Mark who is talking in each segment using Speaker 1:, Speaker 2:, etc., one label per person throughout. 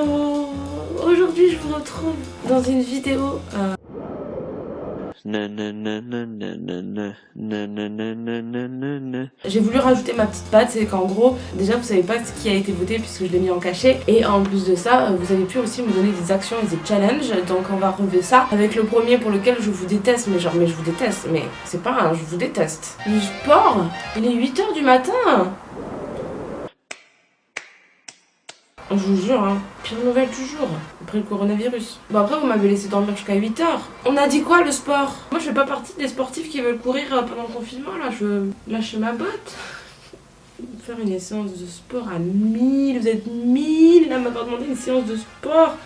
Speaker 1: Aujourd'hui je vous retrouve dans une vidéo euh, J'ai voulu rajouter ma petite patte, c'est qu'en gros, déjà vous savez pas ce qui a été voté puisque je l'ai mis en cachet. Et en plus de ça, euh, vous avez pu aussi me donner des actions et des challenges. Donc on va relever ça avec le premier pour lequel je vous déteste. Mais genre, mais je vous déteste. Mais c'est pas un je vous déteste. Le sport, il est 8h du matin Je vous jure, hein, pire nouvelle du jour, après le coronavirus. Bon après vous m'avez laissé dormir jusqu'à 8h. On a dit quoi le sport? Moi je fais pas partie des sportifs qui veulent courir euh, pendant le confinement là, je lâcher ma botte. Faire une séance de sport à 1000, vous êtes 1000 là m'avoir demandé une séance de sport.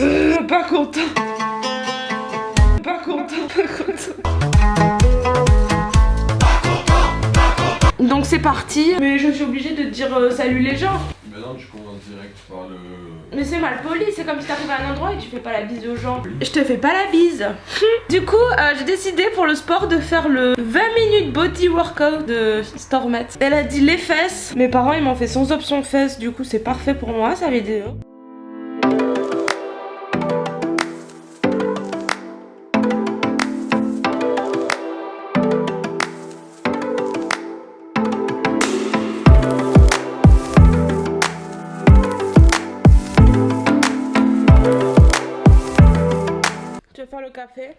Speaker 1: Euh, pas content. Pas content, pas content. Donc c'est parti. Mais je suis obligée de dire euh, salut les gens.
Speaker 2: Mais non, tu commences direct par le.
Speaker 1: Mais c'est mal poli, c'est comme si t'arrives à un endroit et tu fais pas la bise aux gens. Je te fais pas la bise. du coup, euh, j'ai décidé pour le sport de faire le 20 minutes body workout de Stormet. Elle a dit les fesses. Mes parents ils m'ont fait sans option fesses, du coup c'est parfait pour moi, ça avait le café.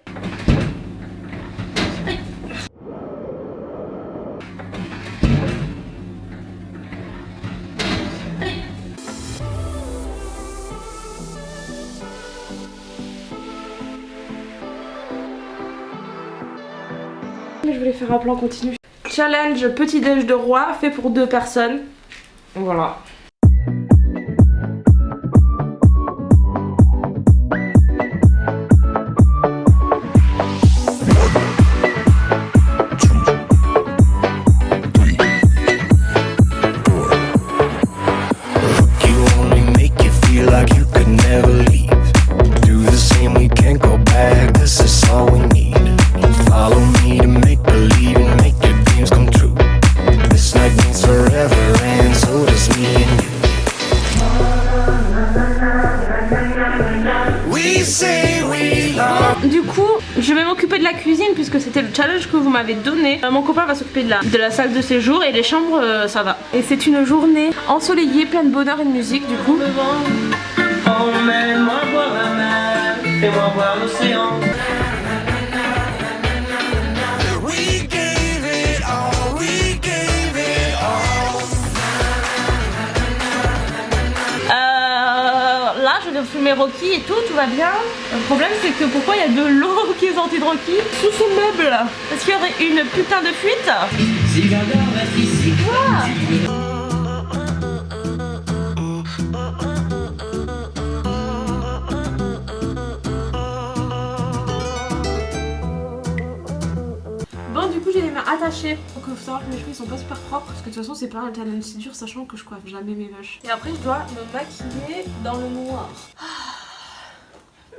Speaker 1: Je voulais faire un plan continu. Challenge petit déj de roi fait pour deux personnes. Voilà. Du coup, je vais m'occuper de la cuisine puisque c'était le challenge que vous m'avez donné. Euh, mon copain va s'occuper de la, de la salle de séjour et les chambres, euh, ça va. Et c'est une journée ensoleillée, pleine de bonheur et de musique du coup. Fumer Rocky et tout, tout va bien. Le problème c'est que pourquoi il y a de l'eau qui est sortie de Rocky sous son meuble? Est-ce qu'il y aurait une putain de fuite. Bon Donc il faut savoir que mes cheveux ils sont pas super propres Parce que de toute façon c'est pas un talent si dur sachant que je coiffe jamais mes vaches Et après je dois me maquiller dans le noir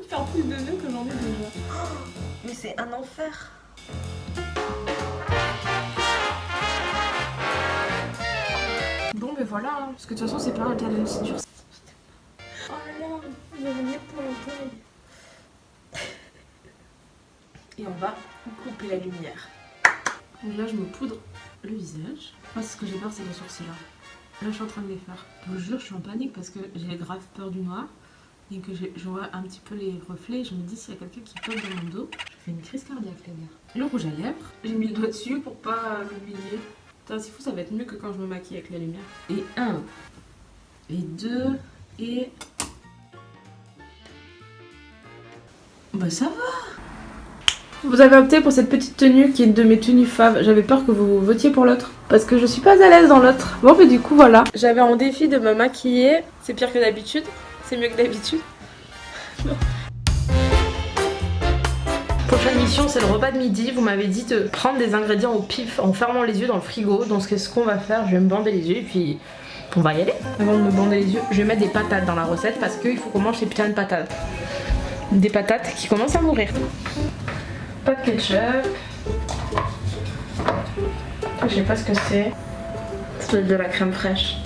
Speaker 1: faire plus de nœuds que j'en ai déjà.
Speaker 3: mais c'est un enfer.
Speaker 1: Bon mais voilà, hein. parce que de toute façon c'est pas un talent si dur. Oh là là, avez mis pour le Et on va couper la lumière. Donc là je me poudre le visage. Moi ce que j'ai peur c'est les sourcils là. Là je suis en train de les faire. Je vous jure je suis en panique parce que j'ai grave peur du noir et que je vois un petit peu les reflets, je me dis s'il y a quelqu'un qui pose dans mon dos, je fais une crise cardiaque les gars. Le rouge à lèvres, j'ai mis le doigt dessus pour pas l'oublier. Putain c'est fou, ça va être mieux que quand je me maquille avec la lumière. Et un, et deux, et... Bah ça va Vous avez opté pour cette petite tenue qui est une de mes tenues faves. J'avais peur que vous votiez pour l'autre. Parce que je suis pas à l'aise dans l'autre. Bon mais du coup voilà. J'avais en défi de me maquiller. C'est pire que d'habitude. C'est mieux que d'habitude. Prochaine mission, c'est le repas de midi. Vous m'avez dit de prendre des ingrédients au pif en fermant les yeux dans le frigo. Donc ce qu'on va faire, je vais me bander les yeux et puis on va y aller. Avant de me bander les yeux, je vais mettre des patates dans la recette parce qu'il faut qu'on mange ces putains de patates. Des patates qui commencent à mourir. Pas de ketchup. je sais pas ce que c'est. Ça doit être de la crème fraîche.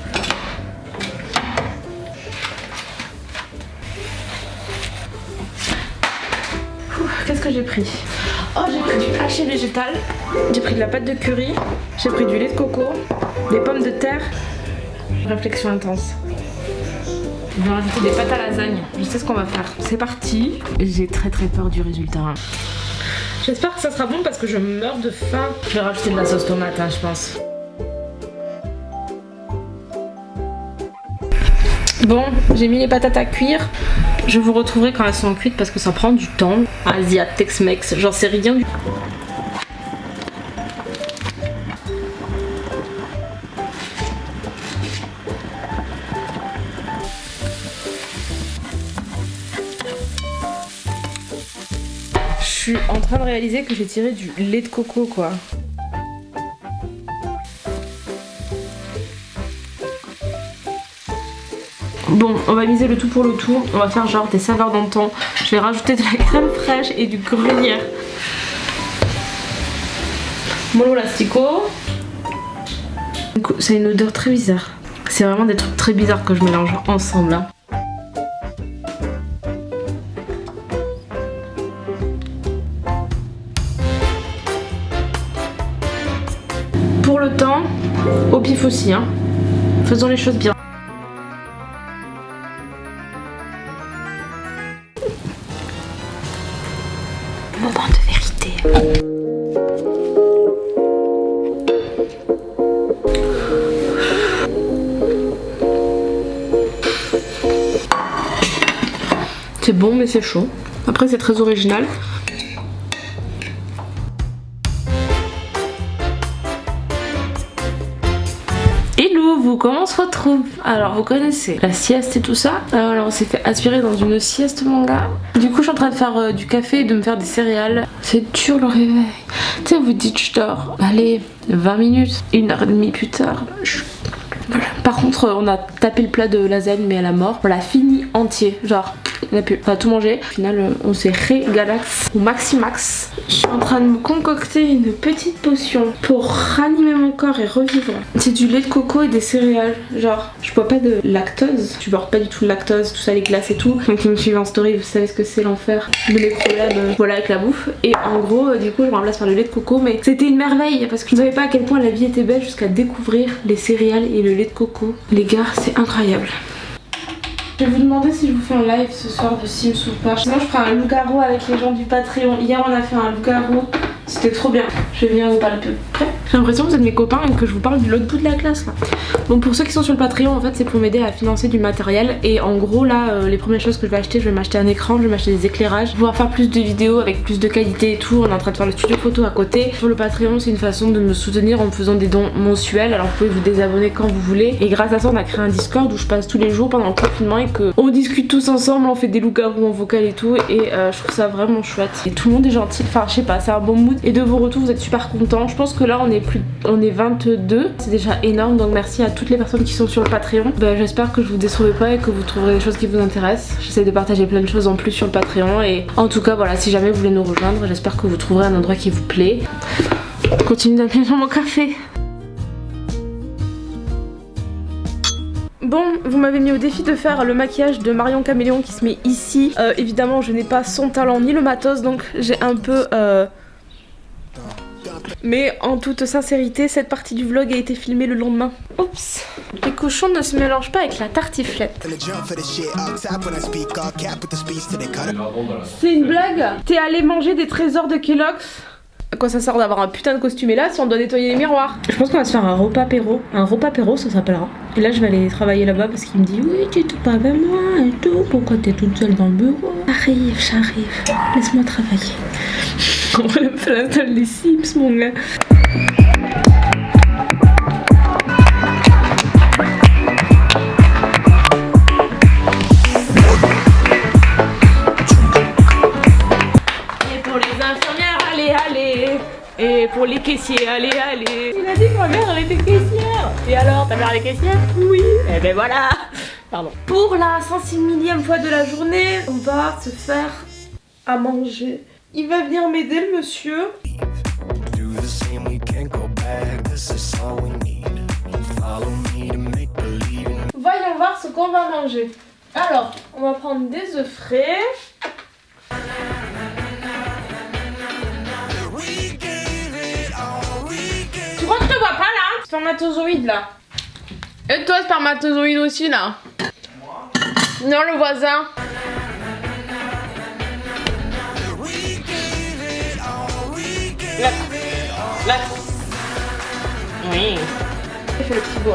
Speaker 1: Qu'est-ce que j'ai pris? Oh, j'ai pris du haché végétal, j'ai pris de la pâte de curry, j'ai pris du lait de coco, des pommes de terre. Réflexion intense. Je vais rajouter des pâtes à lasagne. Je sais ce qu'on va faire. C'est parti. J'ai très très peur du résultat. J'espère que ça sera bon parce que je meurs de faim. Je vais rajouter de la sauce tomate, hein, je pense. Bon, j'ai mis les patates à cuire. Je vous retrouverai quand elles sont cuites parce que ça prend du temps. Asia, Tex-Mex, j'en sais rien suis en train de réaliser que j'ai tiré du lait de coco quoi. Bon, on va miser le tout pour le tout. On va faire genre des saveurs d'antan. Je vais rajouter de la crème fraîche et du gruyère. Mollo l'astico. C'est une odeur très bizarre. C'est vraiment des trucs très bizarres que je mélange ensemble. Hein. Le temps, au pif aussi. Hein. Faisons les choses bien. Moment de vérité. C'est bon mais c'est chaud. Après c'est très original. Comment on se retrouve Alors vous connaissez la sieste et tout ça. Alors on s'est fait aspirer dans une sieste manga. Du coup je suis en train de faire euh, du café et de me faire des céréales. C'est dur le réveil. Tu sais vous dites je dors. Allez 20 minutes, une heure et demie plus tard. Par contre on a tapé le plat de lasagne mais à la mort. On l'a fini entier. Genre on a, pu, on a tout mangé. Au final, euh, on s'est régalax au maximax. Je suis en train de me concocter une petite potion pour ranimer mon corps et revivre. C'est du lait de coco et des céréales. Genre, je bois pas de lactose. Je bois pas du tout de lactose, tout ça, les glaces et tout. Donc, qui me suivent en story, vous savez ce que c'est l'enfer mes problèmes. euh, voilà, avec la bouffe. Et en gros, euh, du coup, je remplace par le lait de coco. Mais c'était une merveille parce que je ne savais pas à quel point la vie était belle jusqu'à découvrir les céréales et le lait de coco. Les gars, c'est incroyable. Je vais vous demander si je vous fais un live ce soir de Sims ou pas. Sinon je ferai un loup-garou avec les gens du Patreon. Hier on a fait un loup-garou. C'était trop bien. Je venir vous parler près. J'ai l'impression que vous êtes mes copains et que je vous parle de l'autre bout de la classe là. Bon pour ceux qui sont sur le Patreon en fait c'est pour m'aider à financer du matériel et en gros là euh, les premières choses que je vais acheter je vais m'acheter un écran, je vais m'acheter des éclairages, pouvoir faire plus de vidéos avec plus de qualité et tout. On est en train de faire le studio photo à côté. Sur le Patreon c'est une façon de me soutenir en me faisant des dons mensuels alors vous pouvez vous désabonner quand vous voulez et grâce à ça on a créé un Discord où je passe tous les jours pendant le confinement et que on discute tous ensemble, on fait des loups-garous en vocal et tout et euh, je trouve ça vraiment chouette. Et tout le monde est gentil, enfin je sais pas, c'est un bon mood et de vos retours vous êtes super contents. Je pense que là on est on est 22, c'est déjà énorme donc merci à toutes les personnes qui sont sur le Patreon. Bah, J'espère que je vous décevrai pas et que vous trouverez des choses qui vous intéressent. J'essaie de partager plein de choses en plus sur le Patreon et en tout cas voilà si jamais vous voulez nous rejoindre j'espère que vous trouverez un endroit qui vous plaît. Continue d'appuyer mon café. Bon, vous m'avez mis au défi de faire le maquillage de Marion Caméléon qui se met ici. Euh, évidemment, je n'ai pas son talent ni le matos, donc j'ai un peu... euh, Mais en toute sincérité, cette partie du vlog a été filmée le lendemain. Oups Les cochons ne se mélangent pas avec la tartiflette. C'est une blague T'es allé manger des trésors de Kellogg's à quoi ça sert d'avoir un putain de costume et là si on doit nettoyer les miroirs? Je pense qu'on va se faire un repas apéro. Un repas apéro ça s'appellera. Et là je vais aller travailler là-bas parce qu'il me dit oui tu es pas avec moi et tout. Pourquoi t'es toute seule dans le bureau? J'arrive, j'arrive. Laisse-moi travailler. On va le faire l'install des Sims mon gars. Et pour les infirmières, allez, allez Et pour les caissiers, allez, allez Il a dit que ma mère, elle était caissière Et alors, ta mère, elle est caissière? Oui Et ben voilà Pardon. Pour la 106 millième fois de la journée, on va se faire à manger. Il va venir m'aider le monsieur.
Speaker 4: Voyons voir
Speaker 1: ce qu'on va manger. Alors, on va prendre des œufs frais. Tu crois que je te vois pas là? Spermatozoïde là. Et toi, spermatozoïde aussi là. Moi? Non, le voisin. Là. Oui. Il fait le petit beau,